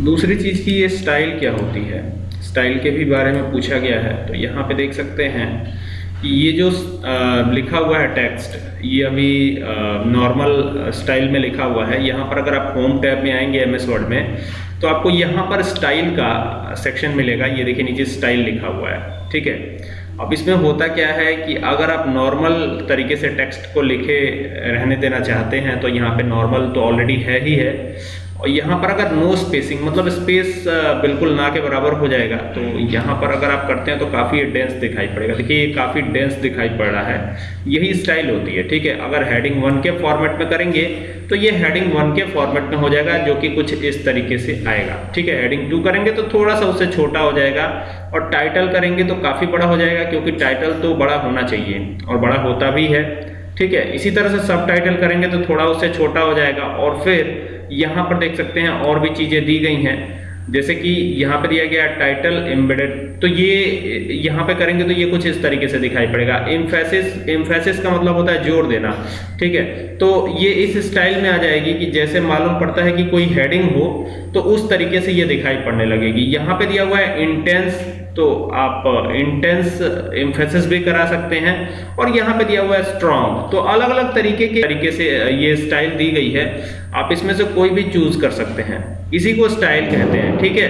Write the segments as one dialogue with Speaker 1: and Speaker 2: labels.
Speaker 1: दूसरी चीज़ की ये स्टाइल क्या होती है? स्टाइल के भी बारे में पूछा गया है तो यहाँ पे देख सकते हैं कि ये जो लिखा हुआ है टेक्स्ट ये अभी नॉर्मल स्टाइल में लिखा हुआ है। यहाँ पर अगर आप होम टैब में आएँगे एम एस वर्ड में तो आपको यहाँ पर स्टाइल का सेक्शन मिलेगा। ये देखिए नीचे स्टाइल लिखा हुआ है, ठीक है? अब इसमें होता क्या है कि अगर आप नॉर्मल तरीके से टेक्स्ट को लिखे, रहने देना चाहते हैं तो यहाँ पे नॉर्मल तो ऑलरेडी है ही है। और यहाँ पर अगर नो स्पेसिंग मतलब स्पेस बिल्कुल ना के बराबर हो जाएगा तो यहाँ पर अगर आप करते हैं तो काफ़ी डेंस दिखाई पड़ेगा। देखिए, ये काफ़ी डेंस दिखाई पड़ रहा है। यही स्टाइल होती है, ठीक है? अगर हेडिंग वन के फॉर्मेट में करेंगे तो ये हेडिंग वन के फॉर्मेट में हो जाएगा, जो कि कुछ इस तरीके से आएगा, ठीक है? हेडिंग टू करेंगे तो थोड़ा सा उससे छोटा हो जाएगा, और टाइटल करेंगे तो काफ़ी बड़ा हो जाएगा, क्योंकि टाइटल तो बड़ा होना चाहिए, और बड़ा होता भी है। ठीक है? इसी तरह से सब टाइटल करेंगे तो थोड़ा उससे छोटा हो जाएगा। और फिर यहाँ पर देख सकते हैं और भी चीज़ें दी गई हैं। जैसे कि यहाँ पे दिया गया टाइटल एम्बेडेड तो ये, यहाँ पे करेंगे तो ये कुछ इस तरीके से दिखाई पड़ेगा। इम्फेसिस इम्फेसिस का मतलब होता है ज़ोर देना। ठीक है? तो ये इस स्टाइल में आ जाएगी कि जैसे मालूम पड़ता है कि कोई हेडिंग हो तो उस तरीके से ये दिखाई पड़ने लगेगी। यहाँ पे दिया हुआ है इंटेंस तो आप इंटेंस इम्फेसिस भी करा सकते हैं। और यहाँ पे दिया हुआ है स्ट्रॉन्ग तो अलग अलग तरीके के, तरीके से ये स्टाइल दी गई है। आप इसमें से कोई भी चूज़ कर सकते हैं। इसी को स्टाइल कहते हैं, ठीक है?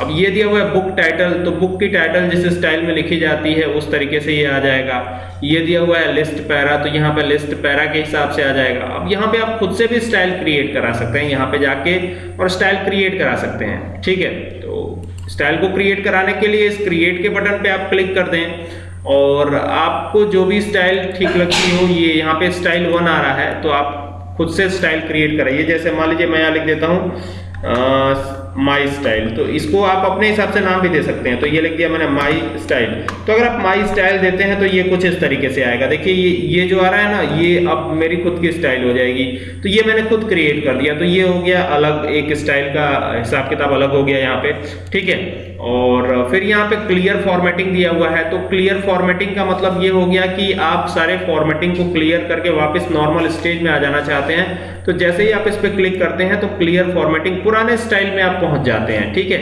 Speaker 1: अब ये दिया हुआ है बुक टाइटल तो बुक की टाइटल जिस स्टाइल में लिखी जाती है, उस तरीके से ये आ जाएगा। ये दिया हुआ है लिस्ट पैरा तो यहाँ पे लिस्ट पैरा के हिसाब से आ जाएगा। अब यहाँ पे आप खुद से भी स्टाइल क्रिएट करा सकते हैं, यहाँ पे जाके और स्टाइल क्रिएट करा सकते हैं, ठीक है? तो स्टाइल को क्रिएट कराने के लिए इस क्रिएट के बटन पे आप क्लिक कर दें, और आपको जो भी स्टाइल ठीक लगती हो, ये यहाँ पे स्टाइल वन आ रहा है तो आप खुद से स्टाइल क्रिएट कराइए जैसे मान लीजिए मैं यहाँ लिख देता हूँ माई स्टाइल तो इसको आप अपने हिसाब से नाम भी दे सकते हैं। तो ये लिख दिया मैंने माई स्टाइल तो अगर आप माई स्टाइल देते हैं तो ये कुछ इस तरीके से आएगा। देखिए, ये ये जो आ रहा है ना, ये अब मेरी खुद की स्टाइल हो जाएगी। तो ये मैंने खुद क्रिएट कर दिया। तो ये हो गया अलग, एक स्टाइल का हिसाब किताब अलग हो गया यहाँ पे। ठीक है? और फिर यहाँ पे क्लियर फॉर्मेटिंग दिया हुआ है। तो क्लियर फॉर्मेटिंग का मतलब ये हो गया कि आप सारे फॉर्मेटिंग को क्लियर करके वापस नॉर्मल स्टेज में आ जाना चाहते हैं। तो जैसे ही आप इस पर क्लिक करते हैं तो क्लियर फॉर्मेटिंग पुराने स्टाइल में आप पहुँच जाते हैं, ठीक है?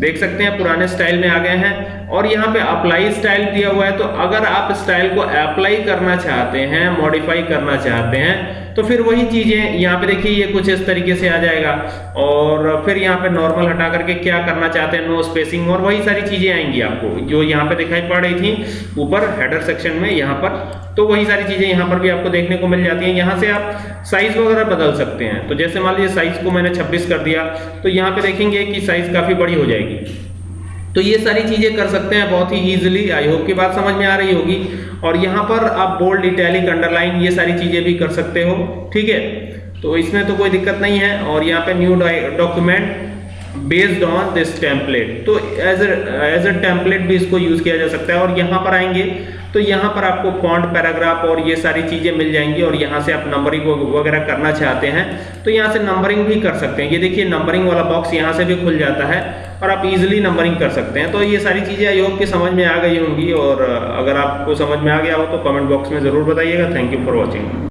Speaker 1: देख सकते हैं, पुराने स्टाइल में आ गए हैं और यहाँ पे अप्लाई स्टाइल दिया हुआ है। तो अगर आप स्टाइल को अप्लाई करना चाहते हैं मॉडिफाई करना चाहते हैं तो फिर वही चीज़ें यहाँ पे देखिए, ये कुछ इस तरीके से आ जाएगा। और फिर यहाँ पे नॉर्मल हटा करके क्या करना चाहते हैं नो स्पेसिंग और वही सारी चीज़ें आएँगी आपको। जो यहाँ पे दिखाई पड़ रही थी, ऊपर हेडर सेक्शन में यहाँ पर तो वही सारी चीज़ें यहाँ पर भी आपको देखने को मिल जाती हैं। यहाँ से आप साइज़ वगैरह बदल सकते हैं। तो जैसे मान लीजिए साइज़ को मैंने 26 कर दिया तो यहाँ पे देखेंगे कि साइज़ काफ़ी बड़ी हो जाएगी। तो ये सारी चीज़ें कर सकते हैं बहुत ही इजीली आई होप की बात समझ में आ रही होगी। और यहाँ पर आप बोल्ड इटैलिक अंडरलाइन ये सारी चीज़ें भी कर सकते हो, ठीक है? तो इसमें तो कोई दिक्कत नहीं है। और यहाँ पे new document based on this template तो एज एज अ टेम्पलेट भी इसको यूज़ किया जा सकता है और यहाँ पर आएँगे तो यहाँ पर आपको फॉन्ट पैराग्राफ और ये सारी चीज़ें मिल जाएँगी और यहाँ से आप नंबरिंग वगैरह करना चाहते हैं तो यहाँ से नंबरिंग भी कर सकते हैं। ये देखिए नंबरिंग वाला बॉक्स यहाँ से भी खुल जाता है और आप इजिली नंबरिंग कर सकते हैं। तो ये सारी चीज़ें आई होप की समझ में आ गई होंगी और अगर आपको समझ में आ गया हो तो कमेंट बॉक्स में ज़रूर बताइएगा। Thank you for watching